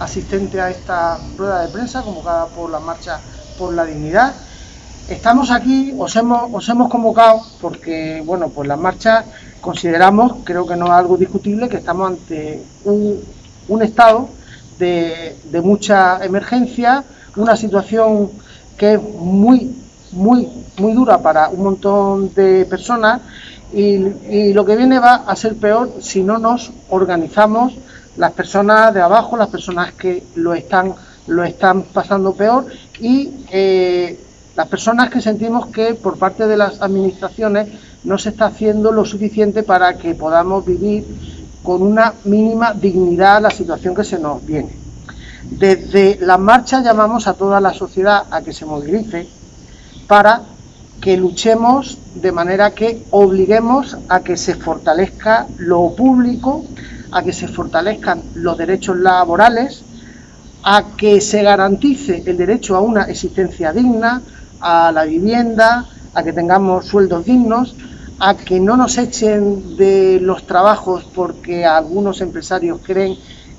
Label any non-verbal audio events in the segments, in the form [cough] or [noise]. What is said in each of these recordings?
asistente a esta rueda de prensa convocada por la Marcha por la Dignidad. Estamos aquí, os hemos, os hemos convocado porque, bueno, pues la marcha consideramos, creo que no es algo discutible, que estamos ante un, estado de, mucha emergencia, una situación que es muy, muy, muy dura para un montón de personas y lo que viene va a ser peor si no nos organizamos las personas de abajo, las personas que lo están, lo están pasando peor y eh, las personas que sentimos que por parte de las administraciones no se está haciendo lo suficiente para que podamos vivir con una mínima dignidad la situación que se nos viene. Desde la marcha llamamos a toda la sociedad a que se movilice para que luchemos de manera que obliguemos a que se fortalezca lo público, a que se fortalezcan los derechos laborales, a que se garantice el derecho a una existencia digna, a la vivienda, a que tengamos sueldos dignos, a que no nos echen de los trabajos porque algunos empresarios creen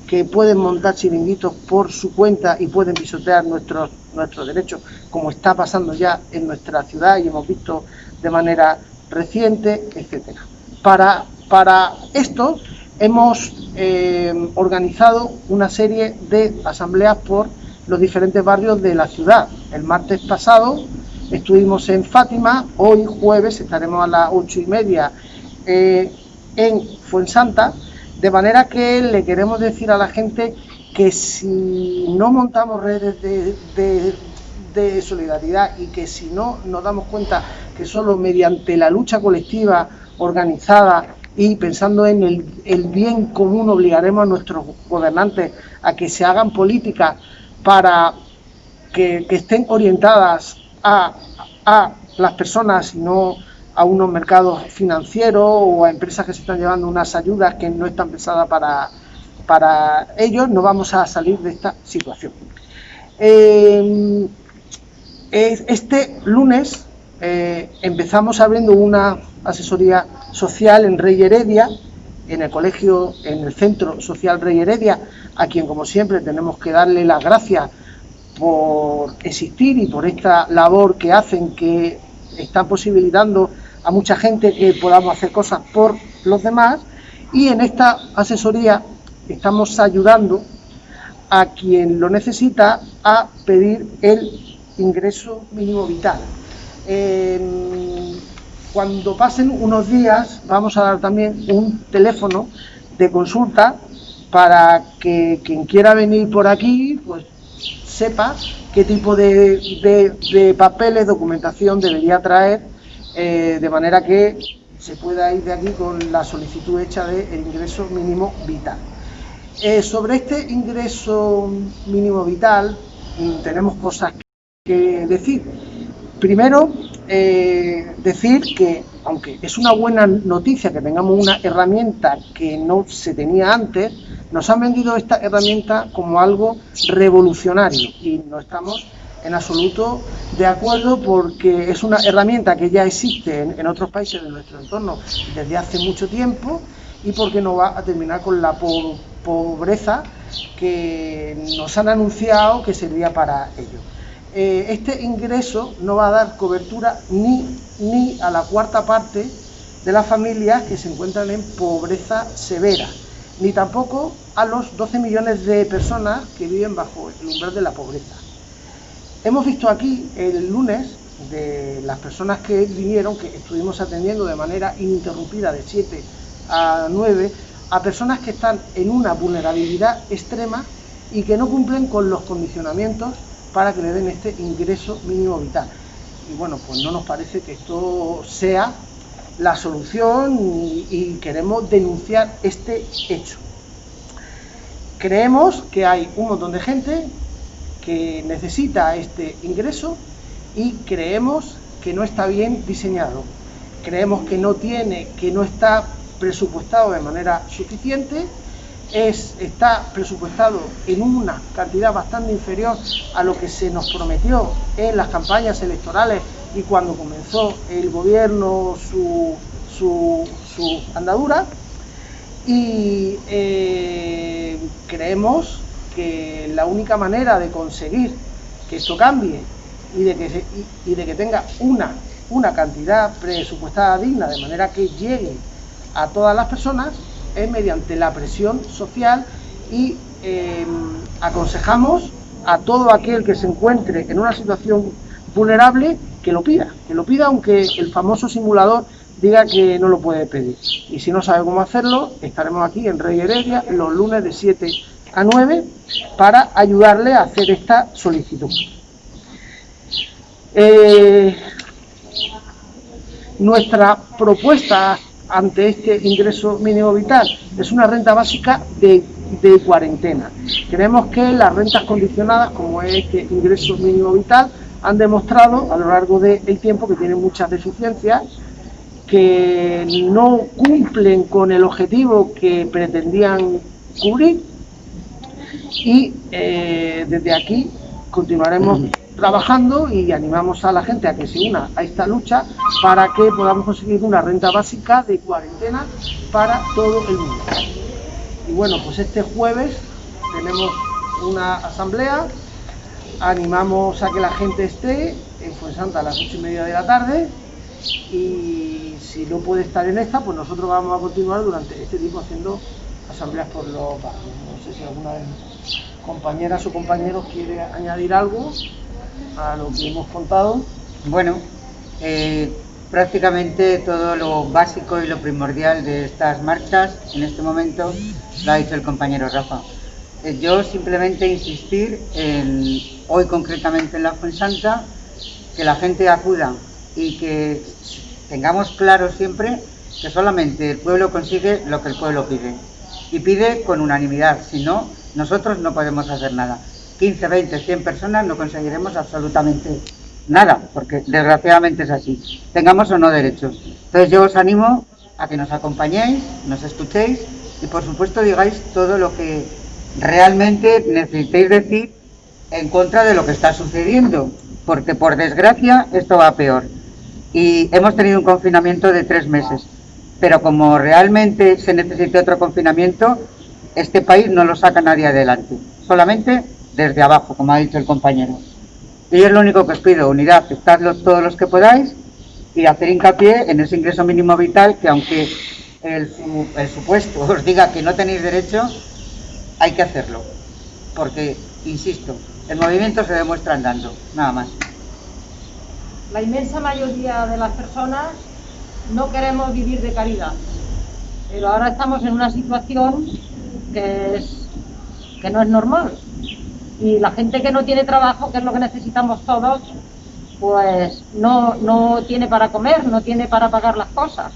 que pueden montar chiringuitos por su cuenta y pueden pisotear nuestros, nuestros derechos, como está pasando ya en nuestra ciudad y hemos visto de manera reciente, etcétera. Para, para esto hemos eh, organizado una serie de asambleas por los diferentes barrios de la ciudad. El martes pasado estuvimos en Fátima, hoy jueves estaremos a las ocho y media eh, en Fuensanta, de manera que le queremos decir a la gente que si no montamos redes de, solidaridad y que si no nos damos cuenta que solo mediante la lucha colectiva organizada y pensando en el, bien común obligaremos a nuestros gobernantes a que se hagan políticas para que, que estén orientadas a, a, las personas y no a unos mercados financieros o a empresas que se están llevando unas ayudas que no están pensadas para, para ellos, no vamos a salir de esta situación. Eh, este lunes eh, empezamos abriendo una asesoría social en Rey Heredia, en el colegio, en el Centro Social Rey Heredia, a quien como siempre tenemos que darle las gracias por existir y por esta labor que hacen, que están posibilitando a mucha gente que podamos hacer cosas por los demás. Y en esta asesoría estamos ayudando a quien lo necesita a pedir el ingreso mínimo vital. Cuando pasen unos días vamos a dar también un teléfono de consulta para que quien quiera venir por aquí pues sepa qué tipo de, papeles, documentación debería traer eh, de manera que se pueda ir de aquí con la solicitud hecha del de ingreso mínimo vital. Eh, sobre este ingreso mínimo vital mm, tenemos cosas que decir. Primero, eh, decir que, aunque es una buena noticia que tengamos una herramienta que no se tenía antes, nos han vendido esta herramienta como algo revolucionario y no estamos en absoluto de acuerdo porque es una herramienta que ya existe en, otros países de nuestro entorno desde hace mucho tiempo y porque no va a terminar con la po pobreza que nos han anunciado que servía para ello eh, este ingreso no va a dar cobertura ni, ni a la cuarta parte de las familias que se encuentran en pobreza severa, ni tampoco a los 12 millones de personas que viven bajo el umbral de la pobreza. Hemos visto aquí el lunes de las personas que vinieron, que estuvimos atendiendo de manera ininterrumpida de 7 a 9, a personas que están en una vulnerabilidad extrema y que no cumplen con los condicionamientos para que le den este ingreso mínimo vital. Y bueno, pues no nos parece que esto sea la solución y, queremos denunciar este hecho. Creemos que hay un montón de gente que necesita este ingreso y creemos que no está bien diseñado. Creemos que no tiene, que no está presupuestado de manera suficiente es, está presupuestado en una cantidad bastante inferior a lo que se nos prometió en las campañas electorales y cuando comenzó el gobierno su, su, andadura. Y eh, creemos creemos que la única manera de conseguir que esto cambie y de que, y, de que tenga una, una cantidad presupuestada digna, de manera que llegue a todas las personas, es mediante la presión social y eh, aconsejamos a todo aquel que se encuentre en una situación vulnerable que lo pida, que lo pida aunque el famoso simulador diga que no lo puede pedir. Y si no sabe cómo hacerlo, estaremos aquí en Rey Heredia los lunes de 7 a 9 para ayudarle a hacer esta solicitud. Eh, nuestra propuesta ante este ingreso mínimo vital es una renta básica de, de cuarentena. Creemos que las rentas condicionadas, como es este ingreso mínimo vital, han demostrado a lo largo del tiempo que tienen muchas deficiencias, que no cumplen con el objetivo que pretendían cubrir y eh, desde aquí continuaremos trabajando y animamos a la gente a que se una a esta lucha para que podamos conseguir una renta básica de cuarentena para todo el mundo. Y bueno, pues este jueves tenemos una asamblea, animamos a que la gente esté en Fuensanta a las ocho y media de la tarde y si no puede estar en esta, pues nosotros vamos a continuar durante este tiempo haciendo asambleas por los barrios. No sé si alguna de mis compañeras o compañeros quiere añadir algo a lo que hemos contado. Bueno, eh, prácticamente todo lo básico y lo primordial de estas marchas en este momento lo ha dicho el compañero Rafa. Eh, yo simplemente insistir en, hoy concretamente en la Fuensanta, que la gente acuda y que tengamos claro siempre que solamente el pueblo consigue lo que el pueblo pide. Y pide con unanimidad, si no, nosotros no podemos hacer nada. 15, 20, 100 personas no conseguiremos absolutamente nada, porque desgraciadamente es así, tengamos o no derechos. Entonces yo os animo a que nos acompañéis, nos escuchéis y por supuesto digáis todo lo que realmente necesitéis decir en contra de lo que está sucediendo, porque por desgracia esto va peor. Y hemos tenido un confinamiento de tres meses, pero como realmente se necesita otro confinamiento, este país no lo saca nadie adelante, solamente desde abajo, como ha dicho el compañero. Y es lo único que os pido, unidad, estadlo todos los que podáis y hacer hincapié en ese ingreso mínimo vital que aunque el, el supuesto [laughs] os diga que no tenéis derecho, hay que hacerlo. Porque, insisto, el movimiento se demuestra andando, nada más. La inmensa mayoría de las personas no queremos vivir de caridad, pero ahora estamos en una situación que, es, que no es normal. Y la gente que no tiene trabajo, que es lo que necesitamos todos, pues no, no tiene para comer, no tiene para pagar las cosas.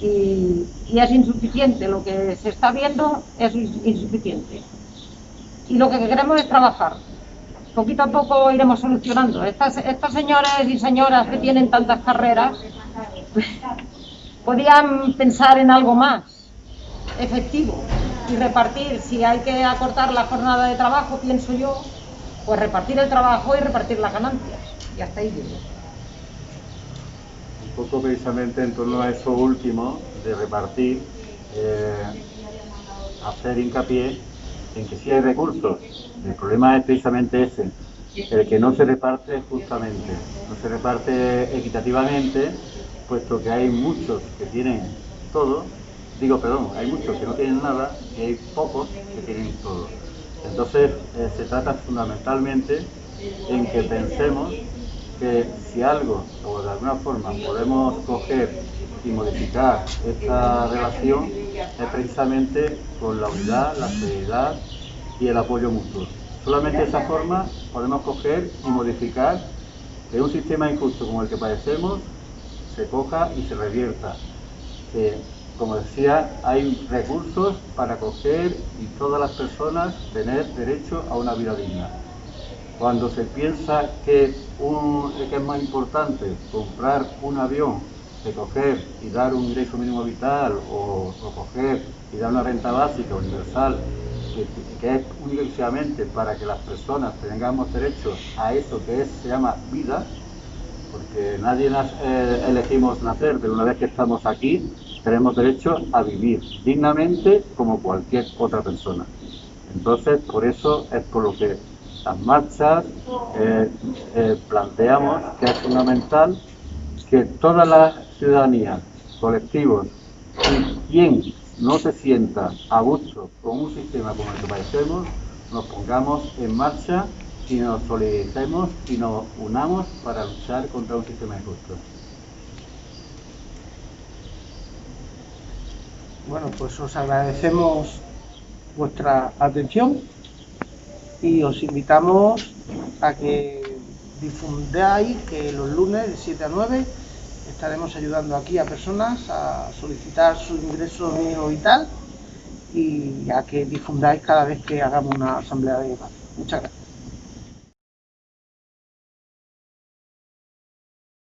Y, es insuficiente, lo que se está viendo es insuficiente. Y lo que queremos es trabajar. Poquito a poco iremos solucionando. Estas, estas señores y señoras que tienen tantas carreras, [laughs] podían pensar en algo más efectivo y repartir, si hay que acortar la jornada de trabajo, pienso yo, pues repartir el trabajo y repartir las ganancias. Y hasta ahí llego. Un poco precisamente en torno a eso último de repartir, eh, hacer hincapié en que si hay recursos. El problema es precisamente ese, el que no se reparte justamente, no se reparte equitativamente, puesto que hay muchos que tienen todo digo, perdón, hay muchos que no tienen nada y hay pocos que tienen todo. Entonces eh, se trata fundamentalmente en que pensemos que si algo o de alguna forma podemos coger y modificar esta relación es precisamente con la unidad, la seriedad y el apoyo mutuo. Solamente de esa forma podemos coger y modificar que un sistema injusto como el que padecemos se coja y se revierta como decía, hay recursos para coger y todas las personas tener derecho a una vida digna. Cuando se piensa que, es más importante comprar un avión que coger y dar un ingreso mínimo vital o, coger y dar una renta básica universal que, es únicamente para que las personas tengamos derecho a eso que se llama vida, porque nadie eh, elegimos nacer, pero una vez que estamos aquí, tenemos derecho a vivir dignamente como cualquier otra persona. Entonces, por eso es por lo que las marchas eh, eh, planteamos que es fundamental que toda la ciudadanía, colectivos y quien no se sienta a gusto con un sistema como el que padecemos, nos pongamos en marcha y nos solidaricemos y nos unamos para luchar contra un sistema injusto. Bueno, pues os agradecemos vuestra atención y os invitamos a que difundáis que los lunes de 7 a 9 estaremos ayudando aquí a personas a solicitar su ingreso mínimo vital y a que difundáis cada vez que hagamos una asamblea de paz. Muchas gracias.